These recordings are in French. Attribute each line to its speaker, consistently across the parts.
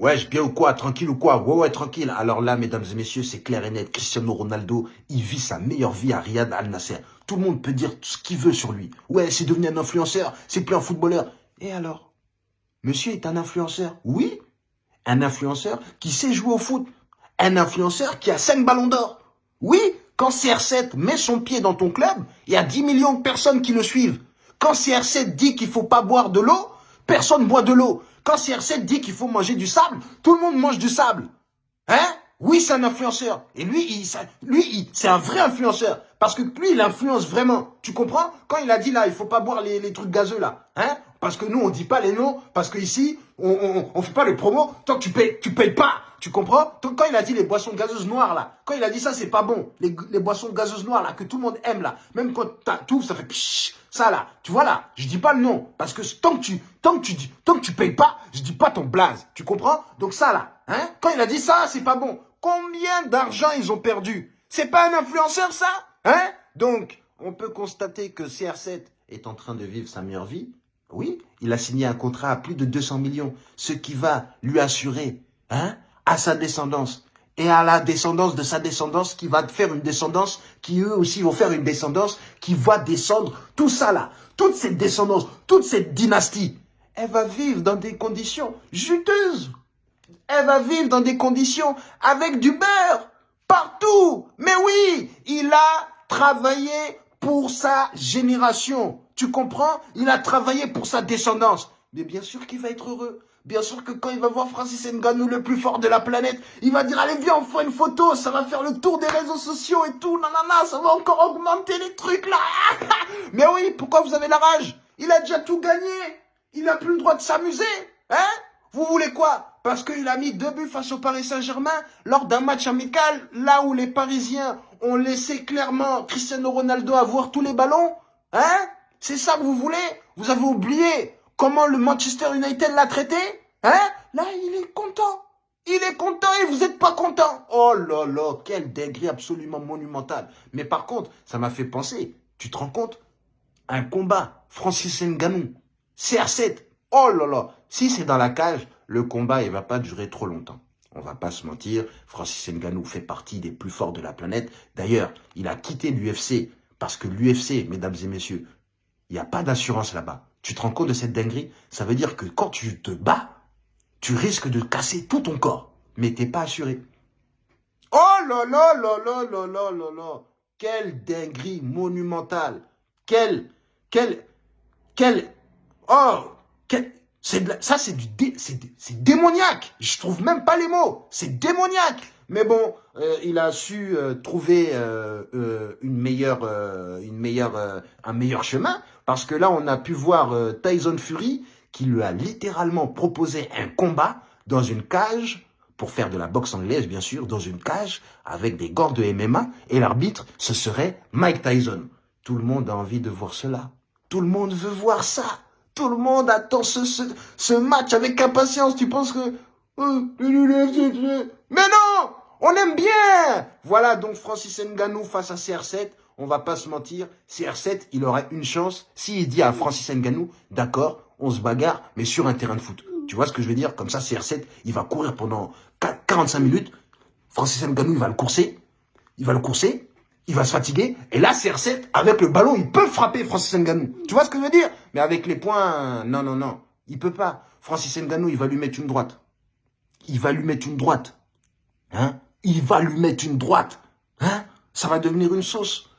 Speaker 1: Ouais, bien ou quoi Tranquille ou quoi? Ouais, ouais, tranquille. Alors là, mesdames et messieurs, c'est clair et net. Cristiano Ronaldo, il vit sa meilleure vie à Riyad Al Nasser. Tout le monde peut dire ce qu'il veut sur lui. Ouais, c'est devenu un influenceur, c'est plus un footballeur. Et alors? Monsieur est un influenceur? Oui, un influenceur qui sait jouer au foot. Un influenceur qui a 5 ballons d'or. Oui, quand CR7 met son pied dans ton club, il y a 10 millions de personnes qui le suivent. Quand CR7 dit qu'il faut pas boire de l'eau, personne boit de l'eau. Quand CR7 dit qu'il faut manger du sable, tout le monde mange du sable. Hein? Oui, c'est un influenceur. Et lui, lui, c'est un vrai influenceur. Parce que lui, il influence vraiment. Tu comprends? Quand il a dit là, il faut pas boire les, les trucs gazeux là. Hein? Parce que nous, on dit pas les noms. Parce que ici, on, on fait pas les promos. Tant que tu payes, tu payes pas. Tu comprends Quand il a dit les boissons gazeuses noires là, quand il a dit ça, c'est pas bon. Les, boissons gazeuses noires là, que tout le monde aime là. Même quand tout ça fait pshh, ça là. Tu vois là, je dis pas le nom. Parce que tant que tu, tant que tu tant que tu payes pas, je dis pas ton blaze. Tu comprends Donc ça là, hein Quand il a dit ça, c'est pas bon. Combien d'argent ils ont perdu C'est pas un influenceur ça Hein Donc, on peut constater que CR7 est en train de vivre sa meilleure vie. Oui, il a signé un contrat à plus de 200 millions, ce qui va lui assurer hein, à sa descendance et à la descendance de sa descendance qui va faire une descendance qui eux aussi vont faire une descendance qui va descendre. Tout ça là, toute cette descendance, toute cette dynastie, elle va vivre dans des conditions juteuses. Elle va vivre dans des conditions avec du beurre partout. Mais oui, il a travaillé pour sa génération. Tu comprends? Il a travaillé pour sa descendance. Mais bien sûr qu'il va être heureux. Bien sûr que quand il va voir Francis Ngannou, le plus fort de la planète, il va dire, allez viens, on fait une photo, ça va faire le tour des réseaux sociaux et tout, nanana, ça va encore augmenter les trucs là. Mais oui, pourquoi vous avez la rage? Il a déjà tout gagné. Il n'a plus le droit de s'amuser. Hein? Vous voulez quoi? Parce qu'il a mis deux buts face au Paris Saint-Germain lors d'un match amical, là où les Parisiens ont laissé clairement Cristiano Ronaldo avoir tous les ballons Hein? C'est ça que vous voulez? Vous avez oublié comment le Manchester United l'a traité Hein? Là, il est content. Il est content et vous n'êtes pas content. Oh là là, quel degré absolument monumental. Mais par contre, ça m'a fait penser, tu te rends compte? Un combat, Francis Ngannou, CR7, oh là là, si c'est dans la cage, le combat, il va pas durer trop longtemps. On va pas se mentir, Francis Ngannou fait partie des plus forts de la planète. D'ailleurs, il a quitté l'UFC parce que l'UFC, mesdames et messieurs, il n'y a pas d'assurance là-bas. Tu te rends compte de cette dinguerie? Ça veut dire que quand tu te bats, tu risques de casser tout ton corps, mais t'es pas assuré. Oh là là là là là là là là Quelle dinguerie monumentale Quelle, quelle, quelle, oh, quelle, ça c'est du, c'est démoniaque Je trouve même pas les mots, c'est démoniaque mais bon, euh, il a su euh, trouver euh, une meilleure, une meilleure, un meilleur chemin parce que là, on a pu voir Tyson Fury qui lui a littéralement proposé un combat dans une cage pour faire de la boxe anglaise, bien sûr, dans une cage avec des gants de MMA et l'arbitre, ce serait Mike Tyson. Tout le monde a envie de voir cela. Tout le monde veut voir ça. Tout le monde attend ce, match avec impatience. Tu penses que... Mais non on aime bien Voilà donc Francis Nganou face à CR7. On va pas se mentir, CR7, il aurait une chance s'il dit à Francis Nganou, d'accord, on se bagarre, mais sur un terrain de foot. Tu vois ce que je veux dire? Comme ça, CR7, il va courir pendant 45 minutes. Francis Nganou, il va le courser. Il va le courser. Il va se fatiguer. Et là, CR7, avec le ballon, il peut frapper Francis Nganou. Tu vois ce que je veux dire? Mais avec les points, non, non, non. Il peut pas. Francis Nganou, il va lui mettre une droite. Il va lui mettre une droite. Hein? Il va lui mettre une droite. Hein? Ça va devenir une sauce.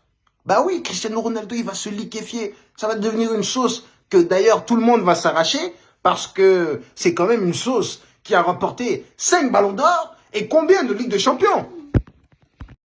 Speaker 1: Bah oui, Cristiano Ronaldo, il va se liquéfier. Ça va devenir une sauce que d'ailleurs tout le monde va s'arracher parce que c'est quand même une sauce qui a rapporté 5 ballons d'or et combien de Ligue de Champions?